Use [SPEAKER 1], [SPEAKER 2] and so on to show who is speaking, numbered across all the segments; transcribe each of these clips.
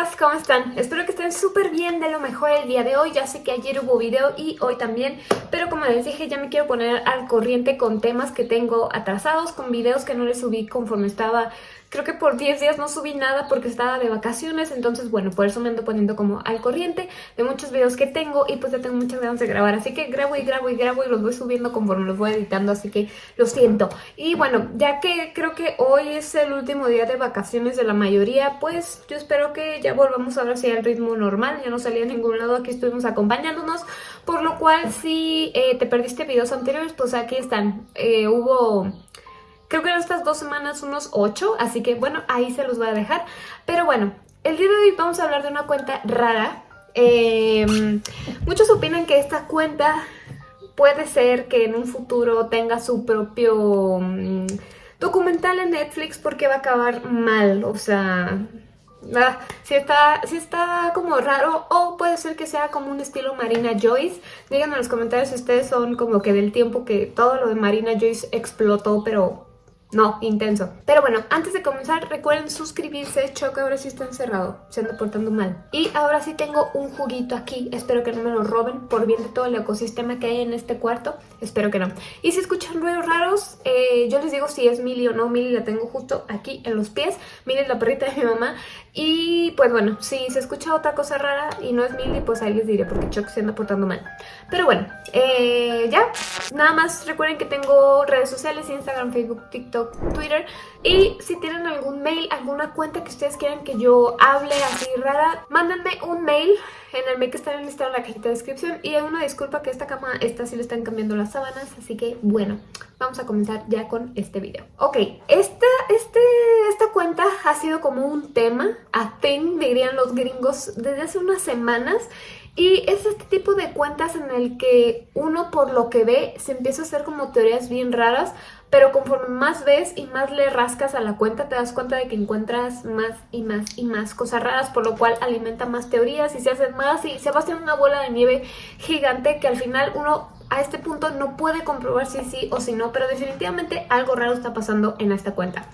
[SPEAKER 1] chicas, ¿cómo están? Espero que estén súper bien, de lo mejor el día de hoy. Ya sé que ayer hubo video y hoy también, pero como les dije, ya me quiero poner al corriente con temas que tengo atrasados, con videos que no les subí conforme estaba Creo que por 10 días no subí nada porque estaba de vacaciones, entonces bueno, por eso me ando poniendo como al corriente de muchos videos que tengo y pues ya tengo muchas ganas de grabar, así que grabo y grabo y grabo y los voy subiendo conforme los voy editando, así que lo siento. Y bueno, ya que creo que hoy es el último día de vacaciones de la mayoría, pues yo espero que ya volvamos ahora sí al ritmo normal, ya no salí a ningún lado, aquí estuvimos acompañándonos, por lo cual si eh, te perdiste videos anteriores, pues aquí están, eh, hubo Creo que en estas dos semanas unos 8, así que bueno, ahí se los voy a dejar. Pero bueno, el día de hoy vamos a hablar de una cuenta rara. Em, muchos opinan que esta cuenta puede ser que en un futuro tenga su propio mm, documental en Netflix porque va a acabar mal, o sea... Ah, si, está, si está como raro o puede ser que sea como un estilo Marina Joyce. Díganme en los comentarios si ustedes son como que del tiempo que todo lo de Marina Joyce explotó, pero no, intenso. Pero bueno, antes de comenzar, recuerden suscribirse. Choco ahora sí está encerrado, se anda portando mal. Y ahora sí tengo un juguito aquí. Espero que no me lo roben por bien de todo el ecosistema que hay en este cuarto. Espero que no. Y si escuchan ruidos raros, eh, yo les digo si es Milly o no. Milly la tengo justo aquí en los pies. Milly es la perrita de mi mamá. Y pues bueno, si se escucha otra cosa rara y no es Milly, pues ahí les diré porque Choco se anda portando mal. Pero bueno, eh, ya. Nada más recuerden que tengo redes sociales, Instagram, Facebook, TikTok Twitter. Y si tienen algún mail, alguna cuenta que ustedes quieran que yo hable así rara, mándenme un mail en el mail que está en la cajita de descripción. Y una disculpa que esta cama, esta sí le están cambiando las sábanas, así que bueno, vamos a comenzar ya con este video. Ok, esta, este, esta cuenta ha sido como un tema, a thing dirían los gringos, desde hace unas semanas. Y es este tipo de cuentas en el que uno por lo que ve se empieza a hacer como teorías bien raras pero conforme más ves y más le rascas a la cuenta, te das cuenta de que encuentras más y más y más cosas raras, por lo cual alimenta más teorías y se hacen más y se va a hacer una bola de nieve gigante que al final uno a este punto no puede comprobar si sí o si no, pero definitivamente algo raro está pasando en esta cuenta.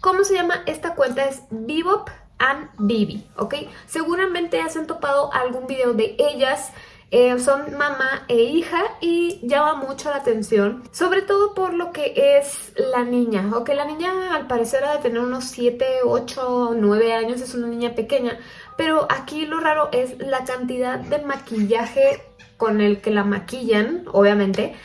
[SPEAKER 1] ¿Cómo se llama esta cuenta? Es Bebop and Bibi, ¿ok? Seguramente has topado algún video de ellas eh, son mamá e hija y llama mucho la atención, sobre todo por lo que es la niña, ok, la niña al parecer ha de tener unos 7, 8, 9 años, es una niña pequeña, pero aquí lo raro es la cantidad de maquillaje con el que la maquillan, obviamente,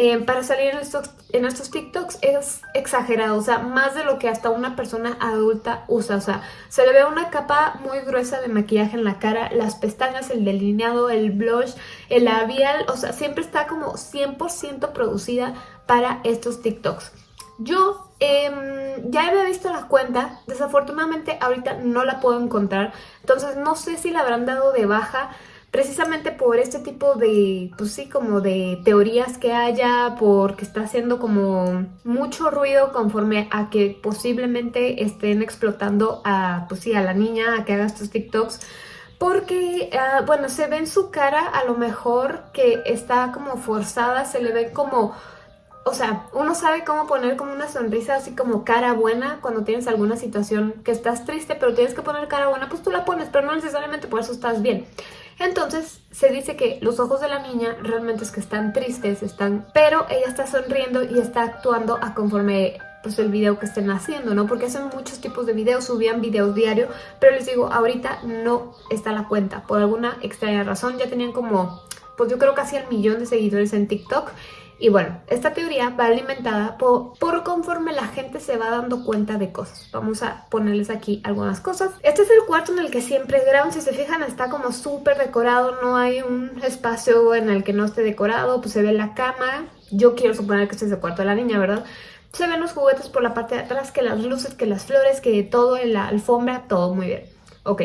[SPEAKER 1] eh, para salir en estos, en estos TikToks es exagerado, o sea, más de lo que hasta una persona adulta usa, o sea, se le ve una capa muy gruesa de maquillaje en la cara, las pestañas, el delineado, el blush, el labial, o sea, siempre está como 100% producida para estos TikToks. Yo em, ya había visto la cuenta, desafortunadamente ahorita no la puedo encontrar, entonces no sé si la habrán dado de baja, precisamente por este tipo de, pues sí, como de teorías que haya, porque está haciendo como mucho ruido conforme a que posiblemente estén explotando a, pues sí, a la niña a que haga estos TikToks, porque, ah, bueno, se ve en su cara a lo mejor que está como forzada, se le ve como... O sea, uno sabe cómo poner como una sonrisa así como cara buena cuando tienes alguna situación que estás triste, pero tienes que poner cara buena, pues tú la pones, pero no necesariamente por eso estás bien. Entonces se dice que los ojos de la niña realmente es que están tristes, están, pero ella está sonriendo y está actuando a conforme pues el video que estén haciendo, ¿no? Porque hacen muchos tipos de videos, subían videos diario, pero les digo, ahorita no está la cuenta, por alguna extraña razón, ya tenían como, pues yo creo casi el millón de seguidores en TikTok y bueno, esta teoría va alimentada por, conforme la gente se va dando cuenta de cosas. Vamos a ponerles aquí algunas cosas. Este es el cuarto en el que siempre graban. Si se fijan, está como súper decorado. No hay un espacio en el que no esté decorado. Pues se ve la cama. Yo quiero suponer que este es el cuarto de la niña, ¿verdad? Se ven los juguetes por la parte de atrás, que las luces, que las flores, que todo en la alfombra, todo muy bien. Ok.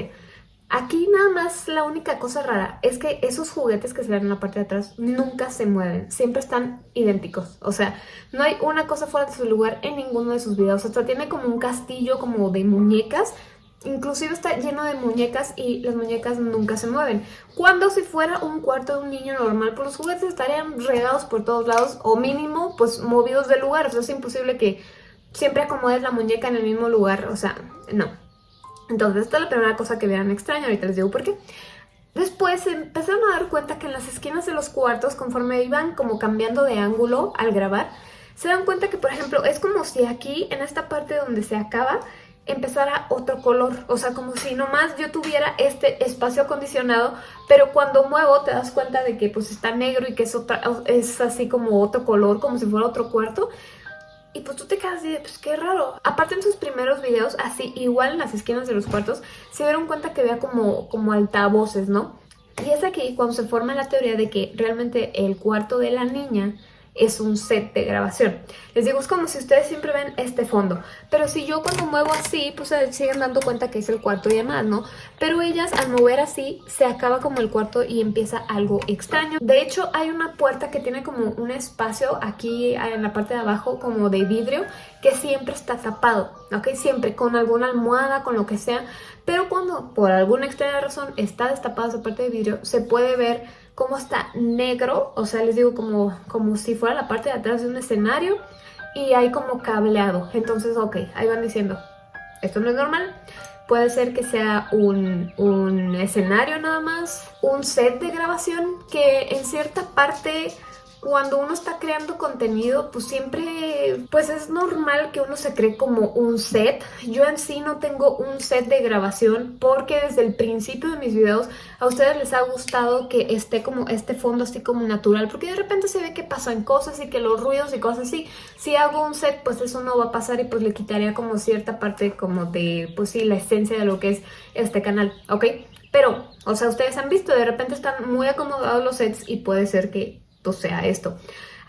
[SPEAKER 1] Aquí nada más la única cosa rara es que esos juguetes que se ven en la parte de atrás nunca se mueven, siempre están idénticos. O sea, no hay una cosa fuera de su lugar en ninguno de sus videos. Hasta tiene como un castillo como de muñecas, inclusive está lleno de muñecas y las muñecas nunca se mueven. Cuando si fuera un cuarto de un niño normal, pues los juguetes estarían regados por todos lados o mínimo pues movidos del lugar. O sea, es imposible que siempre acomodes la muñeca en el mismo lugar, o sea, no. Entonces esta es la primera cosa que vean extraña, ahorita les digo por qué. Después se empezaron a dar cuenta que en las esquinas de los cuartos, conforme iban como cambiando de ángulo al grabar, se dan cuenta que, por ejemplo, es como si aquí, en esta parte donde se acaba, empezara otro color, o sea, como si nomás yo tuviera este espacio acondicionado, pero cuando muevo te das cuenta de que pues está negro y que es, otra, es así como otro color, como si fuera otro cuarto, y pues tú te quedas así de, pues qué raro. Aparte en sus primeros videos, así igual en las esquinas de los cuartos, se dieron cuenta que había como, como altavoces, ¿no? Y es aquí cuando se forma la teoría de que realmente el cuarto de la niña es un set de grabación. Les digo, es como si ustedes siempre ven este fondo. Pero si yo cuando muevo así, pues se siguen dando cuenta que es el cuarto y demás, ¿no? Pero ellas al mover así, se acaba como el cuarto y empieza algo extraño. De hecho, hay una puerta que tiene como un espacio aquí en la parte de abajo, como de vidrio, que siempre está tapado, ¿ok? Siempre con alguna almohada, con lo que sea. Pero cuando por alguna extraña razón está destapada esa parte de vidrio, se puede ver cómo está negro, o sea, les digo como, como si fuera la parte de atrás de un escenario y hay como cableado. Entonces, ok, ahí van diciendo, esto no es normal. Puede ser que sea un, un escenario nada más, un set de grabación que en cierta parte cuando uno está creando contenido, pues siempre, pues es normal que uno se cree como un set. Yo en sí no tengo un set de grabación porque desde el principio de mis videos a ustedes les ha gustado que esté como este fondo así como natural, porque de repente se ve que pasan cosas y que los ruidos y cosas así. Si hago un set, pues eso no va a pasar y pues le quitaría como cierta parte como de, pues sí, la esencia de lo que es este canal, ¿ok? Pero, o sea, ustedes han visto, de repente están muy acomodados los sets y puede ser que sea esto.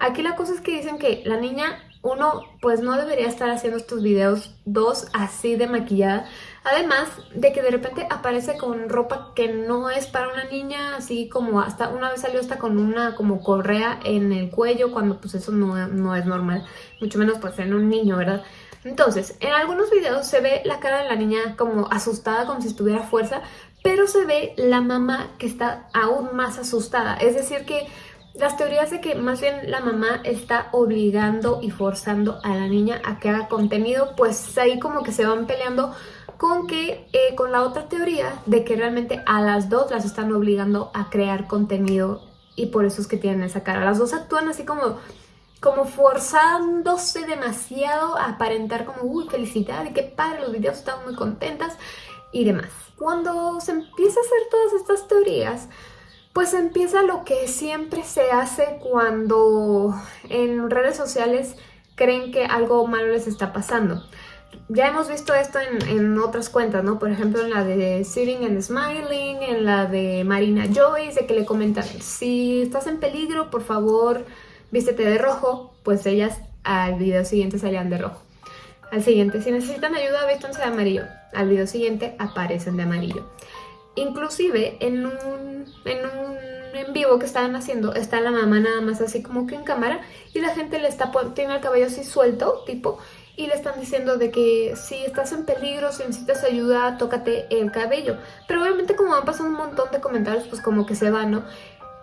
[SPEAKER 1] Aquí la cosa es que dicen que la niña, uno, pues no debería estar haciendo estos videos, dos, así de maquillada. Además de que de repente aparece con ropa que no es para una niña, así como hasta una vez salió hasta con una como correa en el cuello, cuando pues eso no, no es normal, mucho menos pues en un niño, ¿verdad? Entonces, en algunos videos se ve la cara de la niña como asustada, como si estuviera fuerza, pero se ve la mamá que está aún más asustada. Es decir que las teorías de que más bien la mamá está obligando y forzando a la niña a que haga contenido, pues ahí como que se van peleando con que eh, con la otra teoría de que realmente a las dos las están obligando a crear contenido y por eso es que tienen esa cara. Las dos actúan así como, como forzándose demasiado a aparentar como, uy, felicidad y qué padre, los videos están muy contentas y demás. Cuando se empieza a hacer todas estas teorías, pues empieza lo que siempre se hace cuando en redes sociales creen que algo malo les está pasando. Ya hemos visto esto en, otras cuentas, ¿no? Por ejemplo, en la de Sitting and Smiling, en la de Marina Joyce, de que le comentan, si estás en peligro, por favor, vístete de rojo, pues ellas al video siguiente salían de rojo. Al siguiente, si necesitan ayuda, vístanse de amarillo. Al video siguiente aparecen de amarillo. Inclusive en un, en un en vivo que estaban haciendo, está la mamá nada más así como que en cámara y la gente le está tiene el cabello así suelto, tipo, y le están diciendo de que si estás en peligro, si necesitas ayuda, tócate el cabello. Pero obviamente como van pasando un montón de comentarios, pues como que se va, ¿no?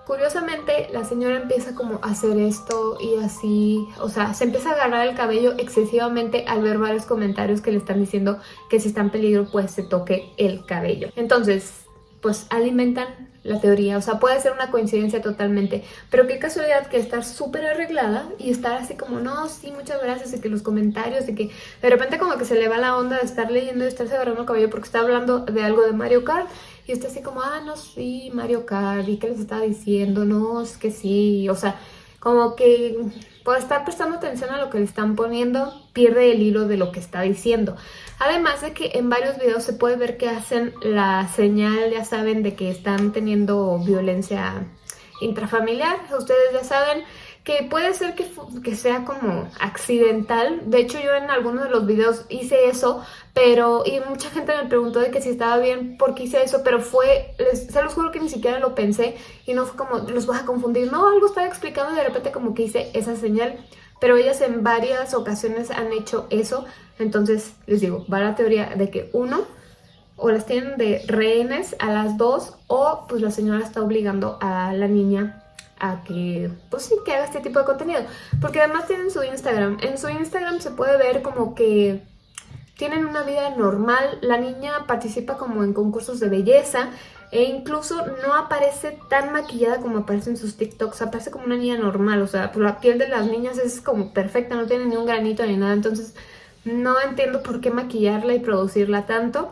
[SPEAKER 1] Curiosamente, la señora empieza como a hacer esto y así, o sea, se empieza a agarrar el cabello excesivamente al ver varios comentarios que le están diciendo que si está en peligro, pues se toque el cabello. Entonces, pues alimentan la teoría, o sea, puede ser una coincidencia totalmente, pero qué casualidad que estar súper arreglada y estar así como, no, sí, muchas gracias, y que los comentarios, y que de repente como que se le va la onda de estar leyendo y estarse agarrando el cabello porque está hablando de algo de Mario Kart, y está así como, ah, no, sí, Mario Kart, ¿y qué les está diciendo? No, es que sí, o sea, como que por estar prestando atención a lo que le están poniendo, pierde el hilo de lo que está diciendo. Además de que en varios videos se puede ver que hacen la señal, ya saben, de que están teniendo violencia intrafamiliar. Ustedes ya saben que puede ser que, que, sea como accidental. De hecho, yo en algunos de los videos hice eso, pero... Y mucha gente me preguntó de que si estaba bien porque hice eso, pero fue... se los juro que ni siquiera lo pensé y no fue como, los voy a confundir. No, algo estaba explicando y de repente como que hice esa señal. Pero ellas en varias ocasiones han hecho eso. Entonces, les digo, va la teoría de que uno o las tienen de rehenes a las dos o pues la señora está obligando a la niña a que, pues sí, que haga este tipo de contenido. Porque además tienen su Instagram. En su Instagram se puede ver como que tienen una vida normal, la niña participa como en concursos de belleza e incluso no aparece tan maquillada como aparece en sus TikToks, aparece como una niña normal, o sea, la piel de las niñas es como perfecta, no tiene ni un granito ni nada, entonces no entiendo por qué maquillarla y producirla tanto.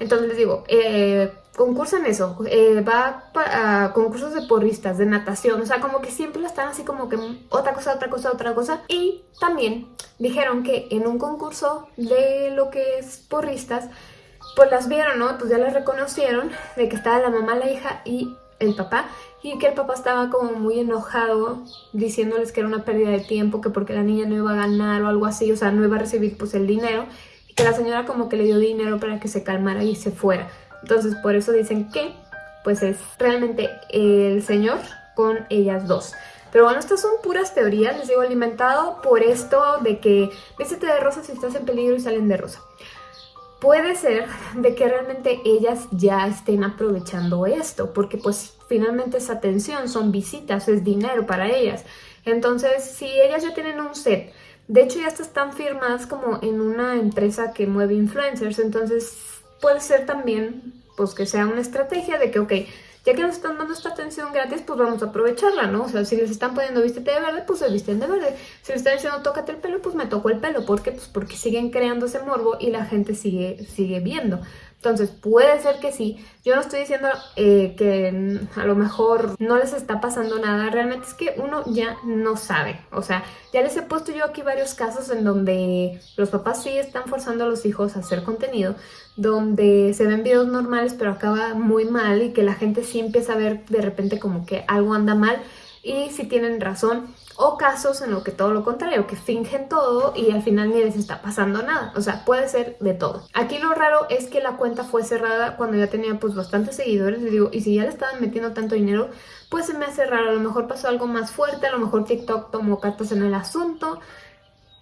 [SPEAKER 1] Entonces les digo, eh, concursa en eso, eh, va a concursos de porristas, de natación, o sea, como que siempre están así como que otra cosa, otra cosa, otra cosa. Y también dijeron que en un concurso de lo que es porristas, pues las vieron, ¿no? Pues ya las reconocieron de que estaba la mamá, la hija y el papá y que el papá estaba como muy enojado diciéndoles que era una pérdida de tiempo, que porque la niña no iba a ganar o algo así, o sea, no iba a recibir pues el dinero y que la señora como que le dio dinero para que se calmara y se fuera. Entonces por eso dicen que pues es realmente el señor con ellas dos. Pero bueno, estas son puras teorías, les digo, alimentado por esto de que vístete de rosa si estás en peligro y salen de rosa. Puede ser de que realmente ellas ya estén aprovechando esto, porque pues finalmente es atención, son visitas, es dinero para ellas. Entonces, si ellas ya tienen un set, de hecho ya están firmadas como en una empresa que mueve influencers, entonces puede ser también pues que sea una estrategia de que, ok, ya que nos están dando esta atención gratis, pues vamos a aprovecharla, ¿no? O sea, si les están poniendo vístete de verde, pues se visten de verde. Si les están diciendo tócate el pelo, pues me toco el pelo. ¿Por qué? Pues porque siguen creando ese morbo y la gente sigue, sigue viendo. Entonces puede ser que sí. Yo no estoy diciendo eh, que a lo mejor no les está pasando nada. Realmente es que uno ya no sabe. O sea, ya les he puesto yo aquí varios casos en donde los papás sí están forzando a los hijos a hacer contenido. Donde se ven videos normales pero acaba muy mal y que la gente sí empieza a ver de repente como que algo anda mal. Y si tienen razón, o casos en los que todo lo contrario, que fingen todo y al final ni les está pasando nada. O sea, puede ser de todo. Aquí lo raro es que la cuenta fue cerrada cuando ya tenía pues bastantes seguidores. Y digo, y si ya le estaban metiendo tanto dinero, pues se me hace raro. A lo mejor pasó algo más fuerte, a lo mejor TikTok tomó cartas en el asunto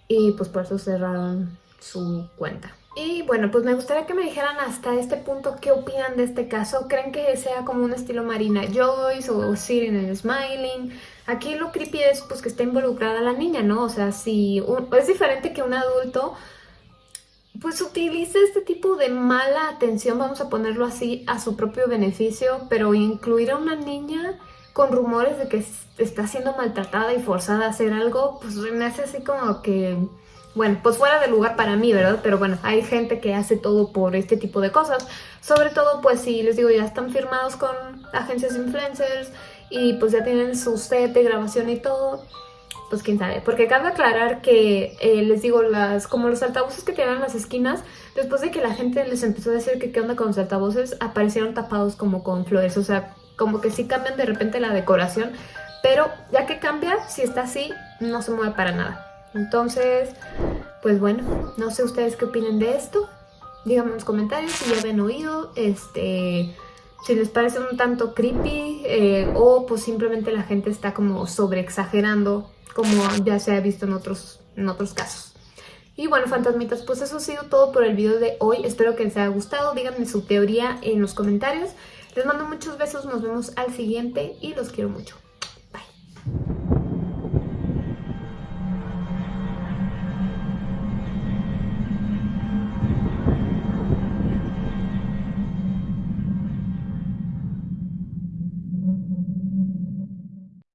[SPEAKER 1] y pues por eso cerraron su cuenta. Y bueno, pues me gustaría que me dijeran hasta este punto qué opinan de este caso. ¿Creen que sea como un estilo Marina Joyce o Siri en el Smiling? Aquí lo creepy es pues que está involucrada la niña, ¿no? O sea, si es diferente que un adulto pues utilice este tipo de mala atención, vamos a ponerlo así, a su propio beneficio, pero incluir a una niña con rumores de que está siendo maltratada y forzada a hacer algo, pues me hace así como que, bueno, pues fuera de lugar para mí, ¿verdad? Pero bueno, hay gente que hace todo por este tipo de cosas. Sobre todo, pues si les digo, ya están firmados con agencias influencers, y pues ya tienen su set de grabación y todo, pues quién sabe. Porque cabe aclarar que, eh, les digo, las como los altavoces que tienen en las esquinas, después de que la gente les empezó a decir que qué onda con los altavoces, aparecieron tapados como con flores, o sea, como que sí cambian de repente la decoración, pero ya que cambia, si está así, no se mueve para nada. Entonces, pues bueno, no sé ustedes qué opinen de esto. Díganme en los comentarios si ya habían oído, este si les parece un tanto creepy eh, o pues simplemente la gente está como sobre exagerando como ya se ha visto en otros, en otros casos. Y bueno, fantasmitas, pues eso ha sido todo por el video de hoy. Espero que les haya gustado. Díganme su teoría en los comentarios. Les mando muchos besos, nos vemos al siguiente y los quiero mucho.